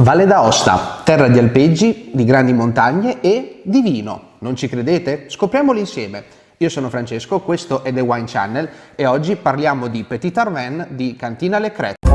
Valle d'Aosta, terra di alpeggi, di grandi montagne e di vino. Non ci credete? Scopriamolo insieme. Io sono Francesco, questo è The Wine Channel e oggi parliamo di Petit Arven di Cantina Le Crête.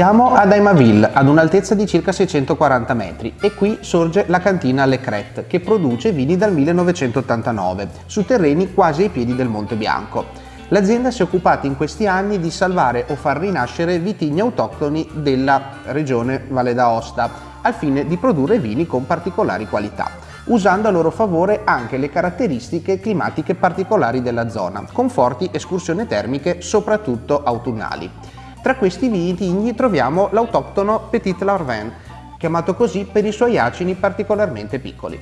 Siamo ad Aimaville, ad un'altezza di circa 640 metri e qui sorge la cantina Le Crête che produce vini dal 1989 su terreni quasi ai piedi del Monte Bianco. L'azienda si è occupata in questi anni di salvare o far rinascere vitigni autoctoni della regione Valle d'Aosta al fine di produrre vini con particolari qualità usando a loro favore anche le caratteristiche climatiche particolari della zona, con forti escursioni termiche soprattutto autunnali. Tra questi vitigni troviamo l'autoctono Petit Larvin, chiamato così per i suoi acini particolarmente piccoli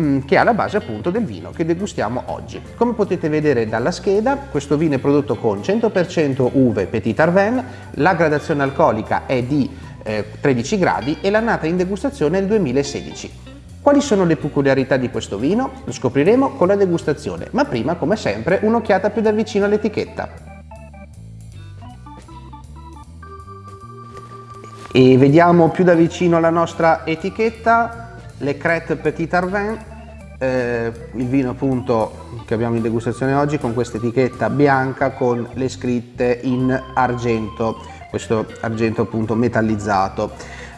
mm, che è alla base appunto del vino che degustiamo oggi. Come potete vedere dalla scheda, questo vino è prodotto con 100% uve Petit Arven, la gradazione alcolica è di eh, 13 gradi e l'annata in degustazione è il 2016. Quali sono le peculiarità di questo vino? Lo scopriremo con la degustazione, ma prima, come sempre, un'occhiata più da vicino all'etichetta. E vediamo più da vicino la nostra etichetta, Le Crête Petit Arvin, eh, il vino appunto che abbiamo in degustazione oggi con questa etichetta bianca con le scritte in argento, questo argento appunto metallizzato.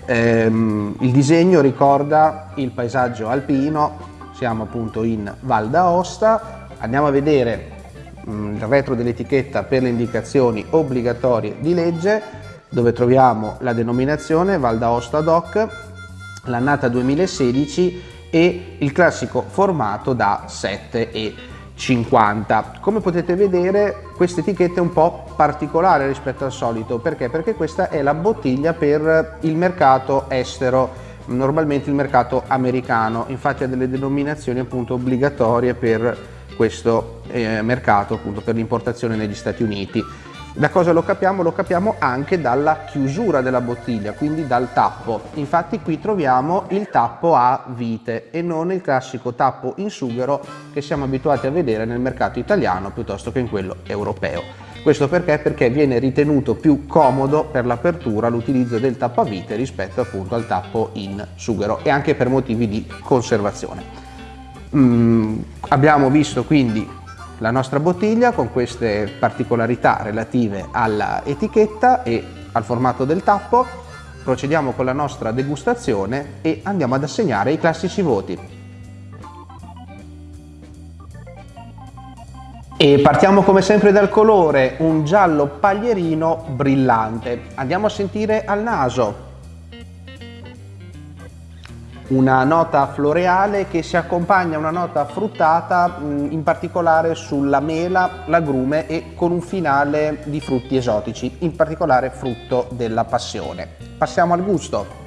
Eh, il disegno ricorda il paesaggio alpino, siamo appunto in Val d'Aosta, andiamo a vedere mm, il retro dell'etichetta per le indicazioni obbligatorie di legge, dove troviamo la denominazione Val d'Aosta DOC, l'annata 2016 e il classico formato da 7,50. Come potete vedere questa etichetta è un po' particolare rispetto al solito, perché? Perché questa è la bottiglia per il mercato estero, normalmente il mercato americano, infatti ha delle denominazioni appunto obbligatorie per questo eh, mercato, appunto per l'importazione negli Stati Uniti. Da cosa lo capiamo? Lo capiamo anche dalla chiusura della bottiglia, quindi dal tappo. Infatti qui troviamo il tappo a vite e non il classico tappo in sughero che siamo abituati a vedere nel mercato italiano piuttosto che in quello europeo. Questo perché? Perché viene ritenuto più comodo per l'apertura l'utilizzo del tappo a vite rispetto appunto al tappo in sughero e anche per motivi di conservazione. Mm, abbiamo visto quindi la nostra bottiglia con queste particolarità relative all'etichetta e al formato del tappo. Procediamo con la nostra degustazione e andiamo ad assegnare i classici voti. E partiamo come sempre dal colore, un giallo paglierino brillante. Andiamo a sentire al naso una nota floreale che si accompagna a una nota fruttata in particolare sulla mela, l'agrume e con un finale di frutti esotici, in particolare frutto della passione. Passiamo al gusto.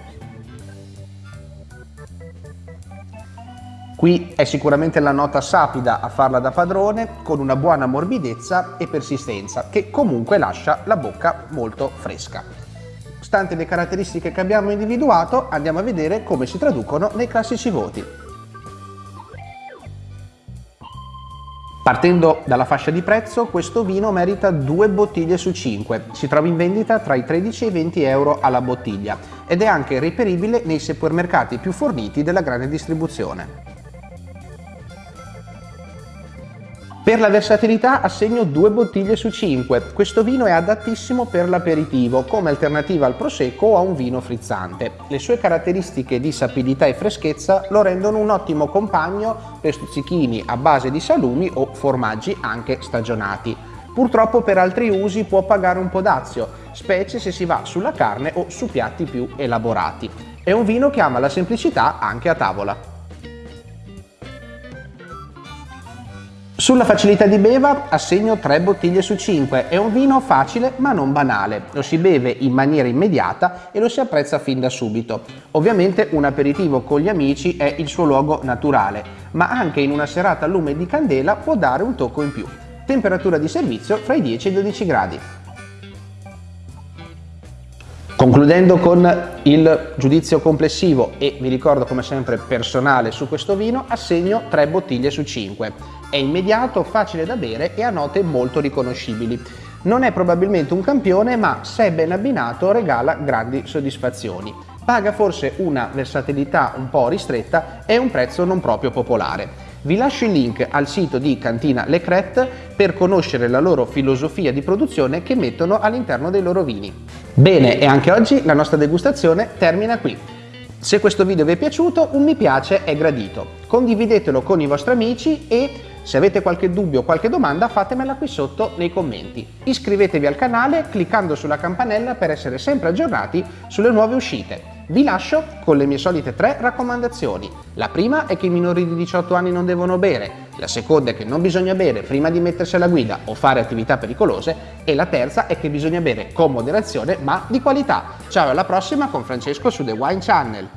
Qui è sicuramente la nota sapida a farla da padrone con una buona morbidezza e persistenza che comunque lascia la bocca molto fresca. Stante le caratteristiche che abbiamo individuato, andiamo a vedere come si traducono nei classici voti. Partendo dalla fascia di prezzo, questo vino merita due bottiglie su 5. Si trova in vendita tra i 13 e i 20 euro alla bottiglia ed è anche reperibile nei supermercati più forniti della grande distribuzione. Per la versatilità assegno due bottiglie su 5. Questo vino è adattissimo per l'aperitivo, come alternativa al prosecco o a un vino frizzante. Le sue caratteristiche di sapidità e freschezza lo rendono un ottimo compagno per stuzzichini a base di salumi o formaggi anche stagionati. Purtroppo per altri usi può pagare un po' dazio, specie se si va sulla carne o su piatti più elaborati. È un vino che ama la semplicità anche a tavola. Sulla facilità di beva assegno 3 bottiglie su 5, è un vino facile ma non banale, lo si beve in maniera immediata e lo si apprezza fin da subito. Ovviamente un aperitivo con gli amici è il suo luogo naturale, ma anche in una serata a lume di candela può dare un tocco in più. Temperatura di servizio fra i 10 e i 12 gradi. Concludendo con il giudizio complessivo e vi ricordo come sempre personale su questo vino, assegno 3 bottiglie su 5. È immediato, facile da bere e ha note molto riconoscibili. Non è probabilmente un campione ma se ben abbinato regala grandi soddisfazioni. Paga forse una versatilità un po' ristretta e un prezzo non proprio popolare. Vi lascio il link al sito di Cantina Le Crette per conoscere la loro filosofia di produzione che mettono all'interno dei loro vini. Bene, e anche oggi la nostra degustazione termina qui. Se questo video vi è piaciuto, un mi piace è gradito. Condividetelo con i vostri amici e se avete qualche dubbio o qualche domanda fatemela qui sotto nei commenti. Iscrivetevi al canale cliccando sulla campanella per essere sempre aggiornati sulle nuove uscite. Vi lascio con le mie solite tre raccomandazioni. La prima è che i minori di 18 anni non devono bere, la seconda è che non bisogna bere prima di mettersi alla guida o fare attività pericolose e la terza è che bisogna bere con moderazione ma di qualità. Ciao alla prossima con Francesco su The Wine Channel.